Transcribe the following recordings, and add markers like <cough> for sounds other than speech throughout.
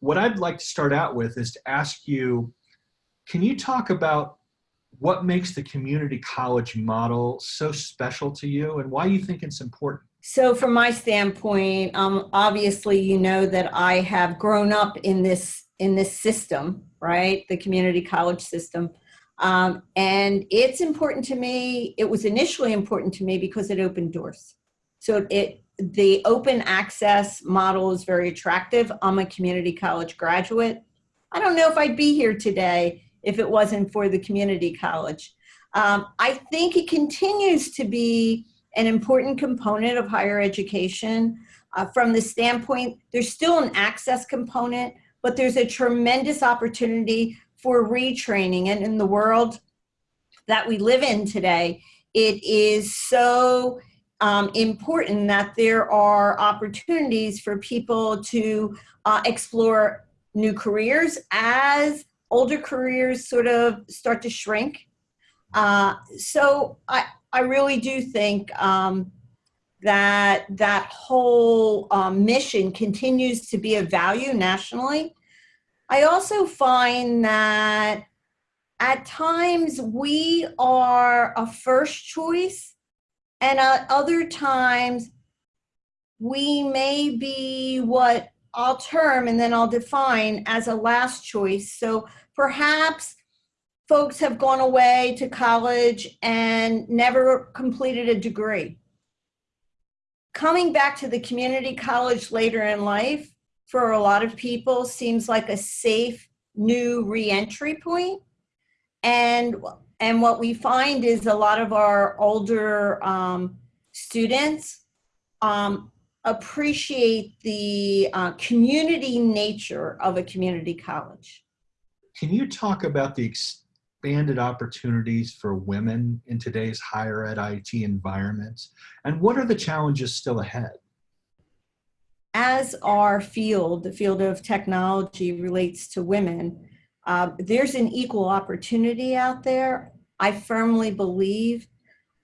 what I'd like to start out with is to ask you, can you talk about what makes the community college model so special to you and why you think it's important? So from my standpoint, um, obviously, you know that I have grown up in this in this system, right? The community college system. Um, and it's important to me. It was initially important to me because it opened doors. So it the open access model is very attractive. I'm a community college graduate. I don't know if I'd be here today if it wasn't for the community college. Um, I think it continues to be an important component of higher education. Uh, from the standpoint, there's still an access component, but there's a tremendous opportunity for retraining. And in the world that we live in today, it is so um, important that there are opportunities for people to uh, explore new careers as older careers sort of start to shrink. Uh, so I, I really do think um, that that whole um, mission continues to be of value nationally. I also find that at times we are a first choice and at other times we may be what I'll term and then I'll define as a last choice. So perhaps folks have gone away to college and never completed a degree. Coming back to the community college later in life for a lot of people seems like a safe new reentry point. And, and what we find is a lot of our older um, students um, appreciate the uh, community nature of a community college. Can you talk about the expanded opportunities for women in today's higher ed IT environments? And what are the challenges still ahead? As our field, the field of technology relates to women, uh, there's an equal opportunity out there. I firmly believe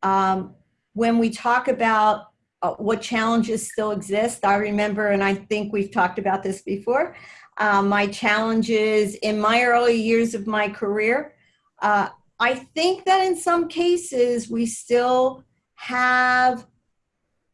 um, when we talk about uh, what challenges still exist. I remember, and I think we've talked about this before, uh, my challenges in my early years of my career. Uh, I think that in some cases we still have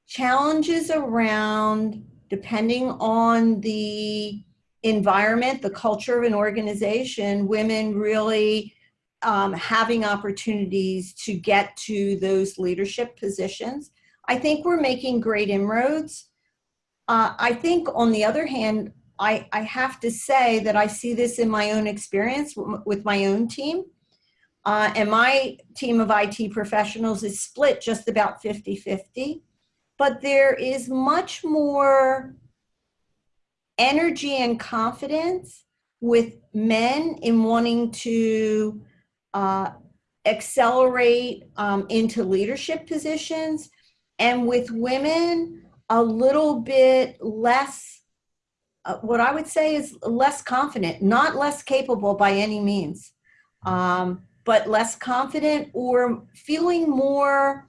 challenges around, depending on the environment, the culture of an organization, women really um, having opportunities to get to those leadership positions. I think we're making great inroads. Uh, I think on the other hand, I, I have to say that I see this in my own experience with my own team. Uh, and my team of IT professionals is split just about 50-50. But there is much more energy and confidence with men in wanting to uh, accelerate um, into leadership positions. And with women, a little bit less, uh, what I would say is less confident, not less capable by any means, um, but less confident or feeling more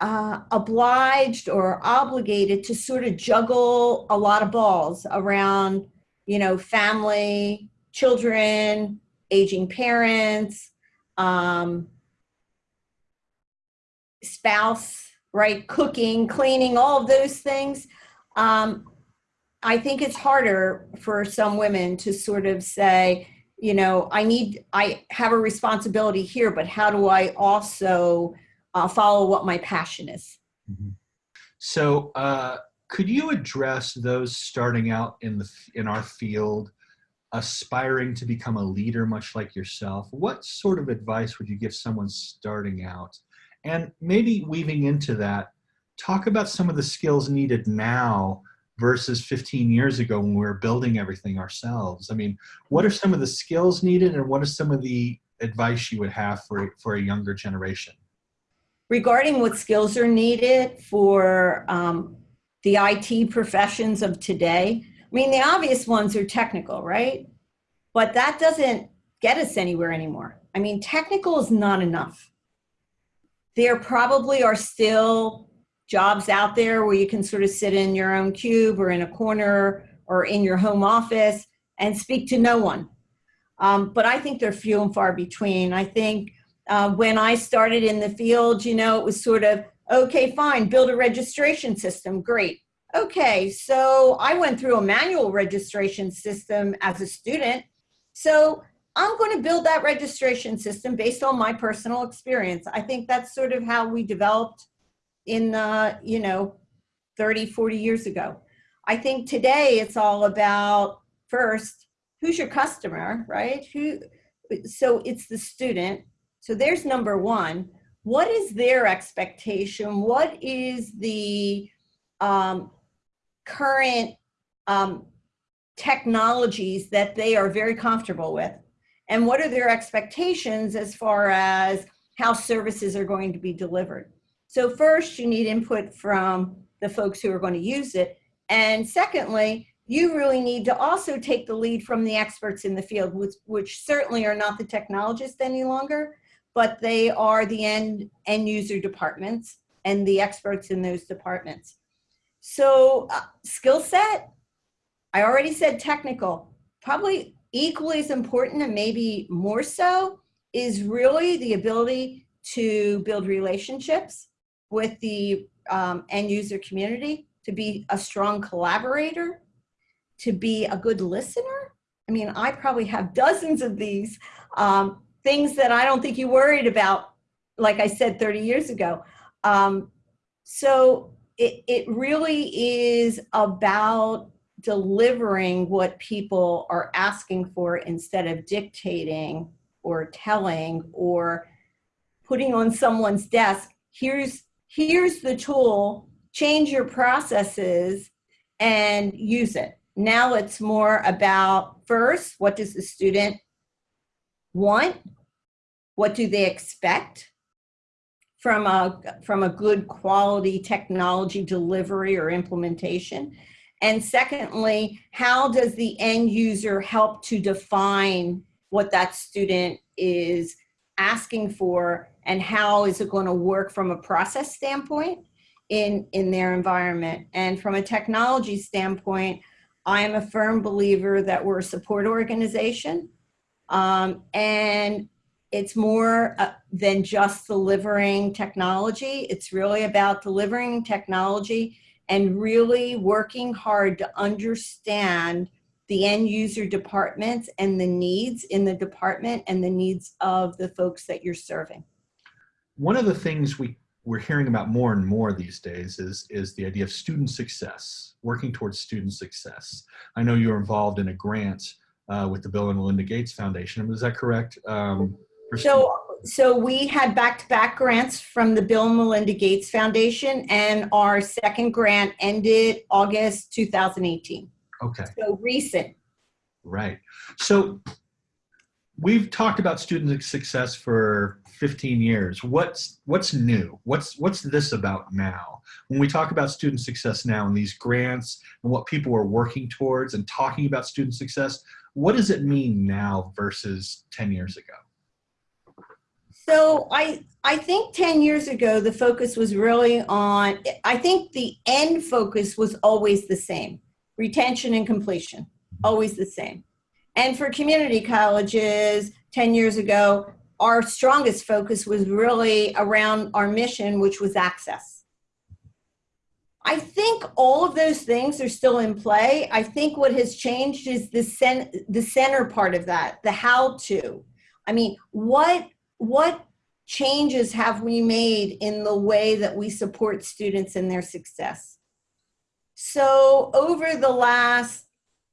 uh, obliged or obligated to sort of juggle a lot of balls around, you know, family, children, aging parents, um, spouse, right? Cooking, cleaning, all of those things. Um, I think it's harder for some women to sort of say, you know, I need, I have a responsibility here, but how do I also uh, follow what my passion is? Mm -hmm. So, uh, could you address those starting out in the in our field, aspiring to become a leader, much like yourself? What sort of advice would you give someone starting out and maybe weaving into that, talk about some of the skills needed now versus 15 years ago when we were building everything ourselves. I mean, what are some of the skills needed and what are some of the advice you would have for, for a younger generation? Regarding what skills are needed for um, the IT professions of today, I mean, the obvious ones are technical, right? But that doesn't get us anywhere anymore. I mean, technical is not enough there probably are still jobs out there where you can sort of sit in your own cube or in a corner or in your home office and speak to no one. Um, but I think they're few and far between. I think uh, when I started in the field, you know, it was sort of, okay, fine, build a registration system, great. Okay, so I went through a manual registration system as a student. So I'm going to build that registration system based on my personal experience. I think that's sort of how we developed in, the, you know, 30, 40 years ago. I think today it's all about first, who's your customer, right? Who, so it's the student. So there's number one. What is their expectation? What is the um, current um, technologies that they are very comfortable with? And what are their expectations as far as how services are going to be delivered? So first, you need input from the folks who are going to use it. And secondly, you really need to also take the lead from the experts in the field, which, which certainly are not the technologists any longer, but they are the end, end user departments and the experts in those departments. So uh, skill set, I already said technical, probably equally as important and maybe more so is really the ability to build relationships with the um, end user community, to be a strong collaborator, to be a good listener. I mean, I probably have dozens of these um, things that I don't think you worried about, like I said 30 years ago. Um, so it, it really is about delivering what people are asking for instead of dictating or telling or putting on someone's desk, here's, here's the tool, change your processes and use it. Now it's more about first, what does the student want? What do they expect from a, from a good quality technology delivery or implementation? And secondly, how does the end user help to define what that student is asking for and how is it going to work from a process standpoint in, in their environment? And from a technology standpoint, I am a firm believer that we're a support organization. Um, and it's more uh, than just delivering technology. It's really about delivering technology and really working hard to understand the end user departments and the needs in the department and the needs of the folks that you're serving. One of the things we, we're hearing about more and more these days is, is the idea of student success, working towards student success. I know you're involved in a grant uh, with the Bill and Melinda Gates Foundation. Is that correct? Um, so so we had back-to-back -back grants from the Bill and Melinda Gates Foundation, and our second grant ended August 2018. Okay. So recent. Right. So we've talked about student success for 15 years. What's what's new? What's what's this about now? When we talk about student success now and these grants and what people are working towards and talking about student success, what does it mean now versus 10 years ago? So I, I think 10 years ago, the focus was really on, I think the end focus was always the same, retention and completion, mm-hmm. always the same. And for community colleges 10 years ago, our strongest focus was really around our mission, which was access. I think all of those things are still in play. I think what has changed is the, cen the center part of that, the how to. I mean, what what changes have we made in the way that we support students in their success? So over the last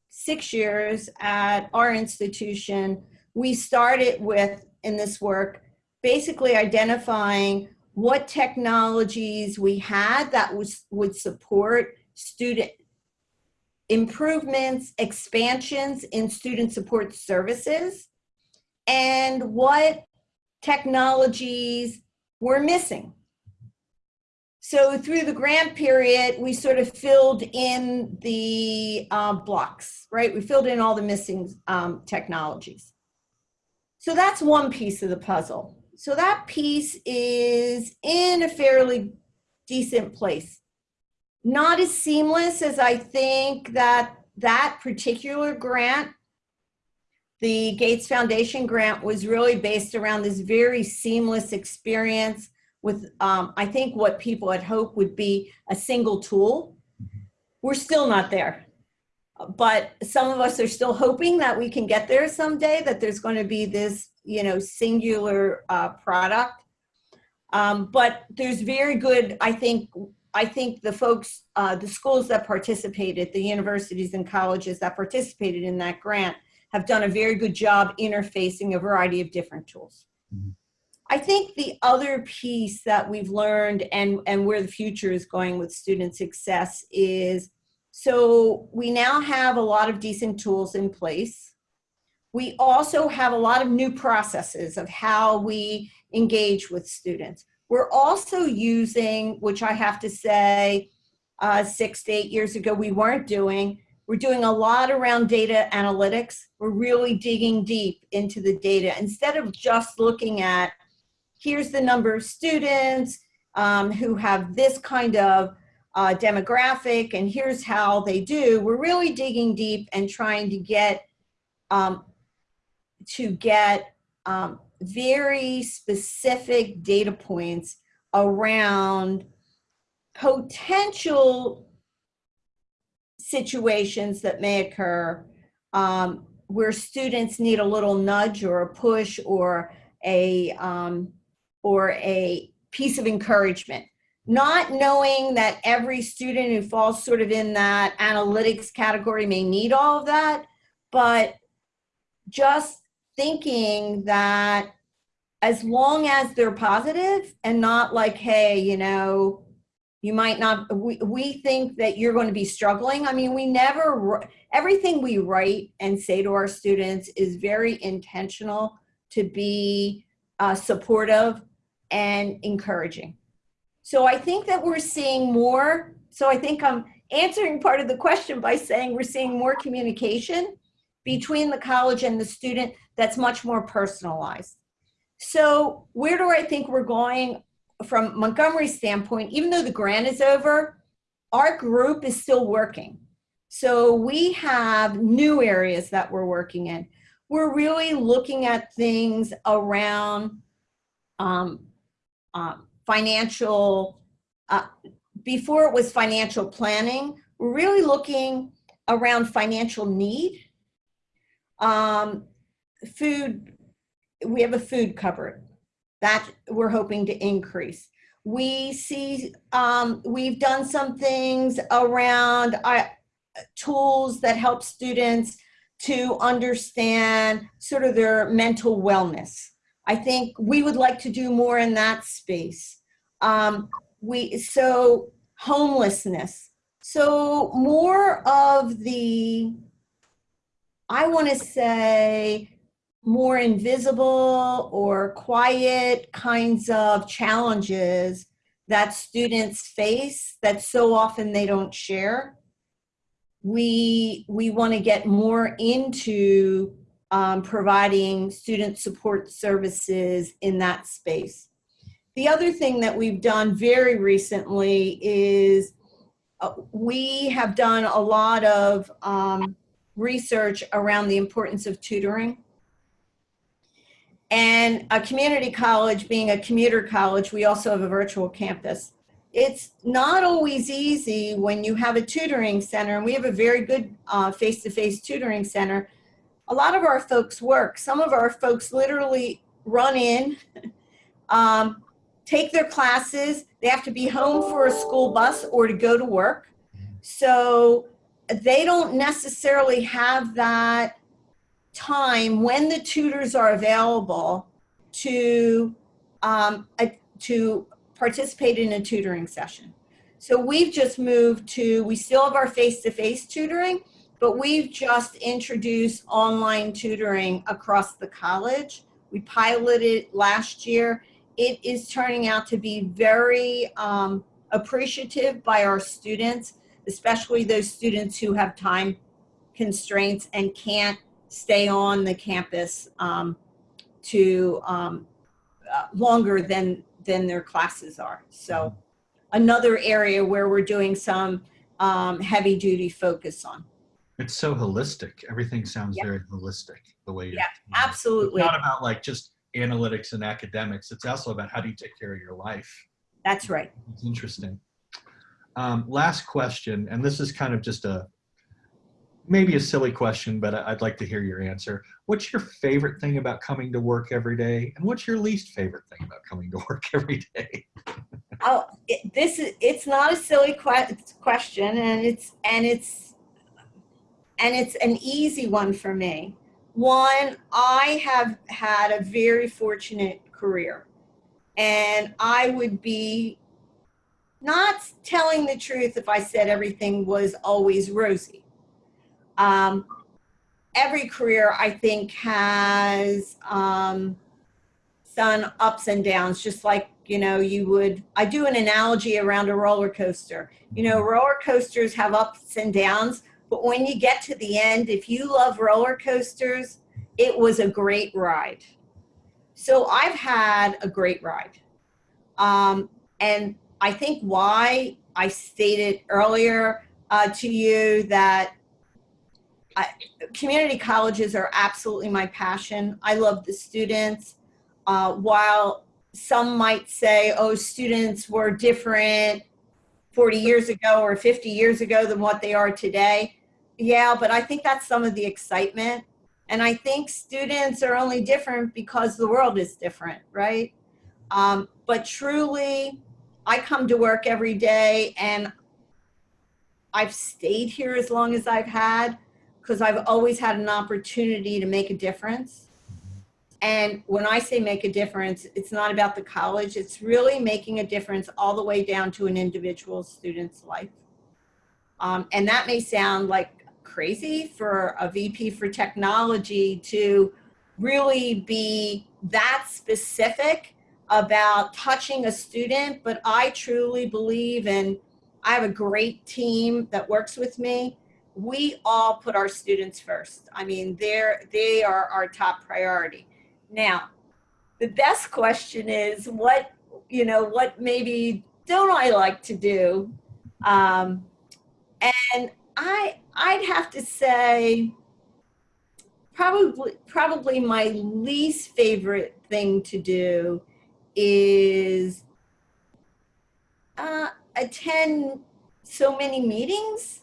six years at our institution, we started with, in this work, basically identifying what technologies we had that was, would support student improvements, expansions in student support services, and what technologies were missing. So through the grant period, we sort of filled in the uh, blocks, right? We filled in all the missing um, technologies. So that's one piece of the puzzle. So that piece is in a fairly decent place. Not as seamless as I think that that particular grant, the Gates Foundation grant was really based around this very seamless experience with, um, I think what people had hoped would be a single tool. We're still not there. But some of us are still hoping that we can get there someday, that there's going to be this, you know, singular uh, product. Um, but there's very good, I think, I think the folks, uh, the schools that participated, the universities and colleges that participated in that grant have done a very good job interfacing a variety of different tools. Mhm. I think the other piece that we've learned and, and where the future is going with student success is, so we now have a lot of decent tools in place. We also have a lot of new processes of how we engage with students. We're also using, which I have to say, uh, six to eight years ago, we weren't doing, we're doing a lot around data analytics. We're really digging deep into the data instead of just looking at here's the number of students um, who have this kind of uh, demographic and here's how they do. We're really digging deep and trying to get um, to get um, very specific data points around potential situations that may occur um, where students need a little nudge or a push or a um, or a piece of encouragement. Not knowing that every student who falls sort of in that analytics category may need all of that, but just thinking that as long as they're positive and not like, hey, you know, you might not, we, we think that you're going to be struggling. I mean, we never, everything we write and say to our students is very intentional to be uh, supportive and encouraging. So I think that we're seeing more. So I think I'm answering part of the question by saying we're seeing more communication between the college and the student that's much more personalized. So where do I think we're going from Montgomery's standpoint, even though the grant is over, our group is still working. So we have new areas that we're working in. We're really looking at things around um, uh, financial, uh, before it was financial planning, we're really looking around financial need. Um, food, we have a food cupboard that we're hoping to increase. We see, um, we've done some things around uh, tools that help students to understand sort of their mental wellness. I think we would like to do more in that space. Um, we so homelessness. So more of the, I want to say, more invisible or quiet kinds of challenges that students face that so often they don't share. We, we want to get more into um, providing student support services in that space. The other thing that we've done very recently is uh, we have done a lot of um, research around the importance of tutoring. And a community college being a commuter college, we also have a virtual campus. It's not always easy when you have a tutoring center, and we have a very good uh, face-to-face -face tutoring center. A lot of our folks work. Some of our folks literally run in, <laughs> um, take their classes. They have to be home for a school bus or to go to work. So they don't necessarily have that time when the tutors are available to um, a, to participate in a tutoring session. So we've just moved to, we still have our face-to-face -face tutoring, but we've just introduced online tutoring across the college. We piloted last year. It is turning out to be very um, appreciative by our students, especially those students who have time constraints and can't stay on the campus um, to um, uh, longer than than their classes are. So another area where we're doing some um, heavy duty focus on. It's so holistic. Everything sounds Yeah. very holistic the way you're. Yeah, It's Absolutely. not about like just analytics and academics. It's also about how do you take care of your life. That's right. It's interesting. Um, last question, and this is kind of just a maybe a silly question, but I'd like to hear your answer. What's your favorite thing about coming to work every day, and what's your least favorite thing about coming to work <laughs> every day? Oh, it, this is it's not a silly que- question, and it's and it's and it's an easy one for me. One, I have had a very fortunate career, and I would be not telling the truth if I said everything was always rosy. Um, every career, I think, has um, some ups and downs, just like you know you would i do an analogy around a roller coaster you know roller coasters have ups and downs but when you get to the end if you love roller coasters it was a great ride. So i've had a great ride. Um, and i think why i stated earlier uh, to you that I, community colleges are absolutely my passion. I love the students. Uh, while some might say, oh, students were different 40 years ago or 50 years ago than what they are today. Yeah, but I think that's some of the excitement. And I think students are only different because the world is different, right? Um, but truly, I come to work every day and I've stayed here as long as I've had because I've always had an opportunity to make a difference. And when I say make a difference, it's not about the college, it's really making a difference all the way down to an individual student's life. Um, and that may sound like crazy for a VP for technology to really be that specific about touching a student, but I truly believe and I have a great team that works with me. We all put our students first. I mean, they're, they are our top priority. Now, the best question is what, you know, what maybe don't I like to do? Um, and I, I'd have to say probably, probably my least favorite thing to do is uh, attend so many meetings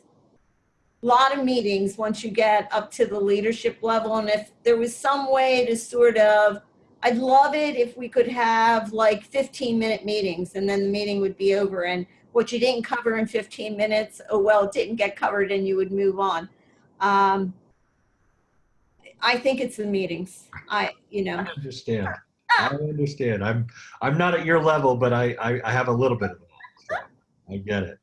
a lot of meetings once you get up to the leadership level. And if there was some way to sort of, I'd love it if we could have like 15 minute meetings and then the meeting would be over. And what you didn't cover in 15 minutes, oh, well, it didn't get covered and you would move on. Um, I think it's the meetings. I, you know, I understand. I understand. I'm I'm not at your level, but I I, I have a little bit of that. So I get it.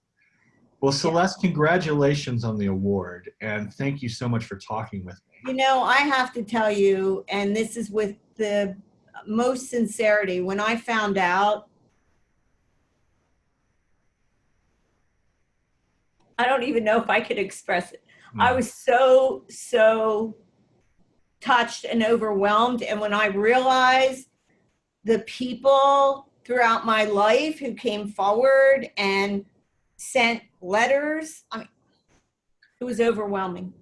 Well, Celeste, congratulations on the award, and thank you so much for talking with me. You know, I have to tell you, and this is with the most sincerity, when I found out, I don't even know if I could express it. I hmm. was so, so touched and overwhelmed. And when I realized the people throughout my life who came forward and sent letters, I mean, it was overwhelming.